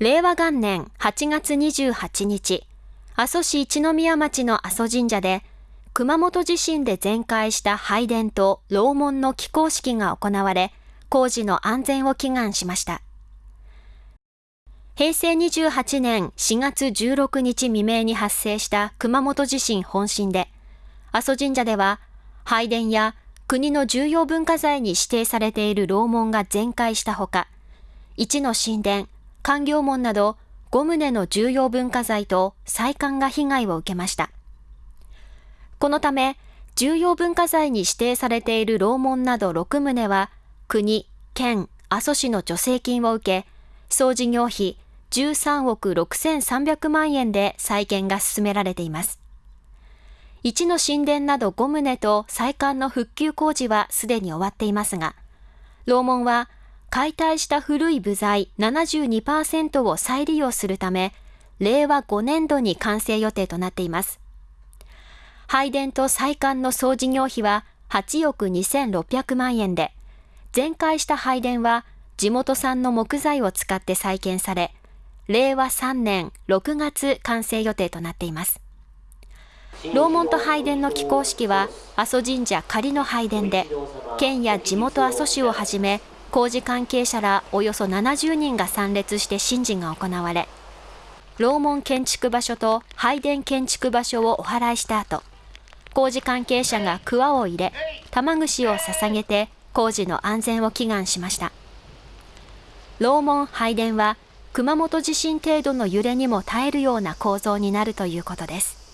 令和元年8月28日、阿蘇市一宮町の阿蘇神社で、熊本地震で全壊した拝殿と楼門の起工式が行われ、工事の安全を祈願しました。平成28年4月16日未明に発生した熊本地震本震で、阿蘇神社では拝殿や国の重要文化財に指定されている楼門が全壊したほか、一の神殿、官業門など5棟の重要文化財と再館が被害を受けました。このため、重要文化財に指定されている楼門など6棟は、国、県、阿蘇市の助成金を受け、総事業費13億6300万円で再建が進められています。1の神殿など5棟と再館の復旧工事はすでに終わっていますが、楼門は解体した古い部材72%を再利用するため、令和5年度に完成予定となっています。拝殿と再館の総事業費は8億2600万円で、全壊した拝殿は地元産の木材を使って再建され、令和3年6月完成予定となっています。楼門と拝殿の起工式は阿蘇神社仮の拝殿で県や地元阿蘇市をはじめ工事関係者らおよそ70人が参列して神事が行われ楼門建築場所と拝殿建築場所をお祓いした後工事関係者が桑を入れ玉串を捧げて工事の安全を祈願しました。楼門拝殿は熊本地震程度の揺れにも耐えるような構造になるということです。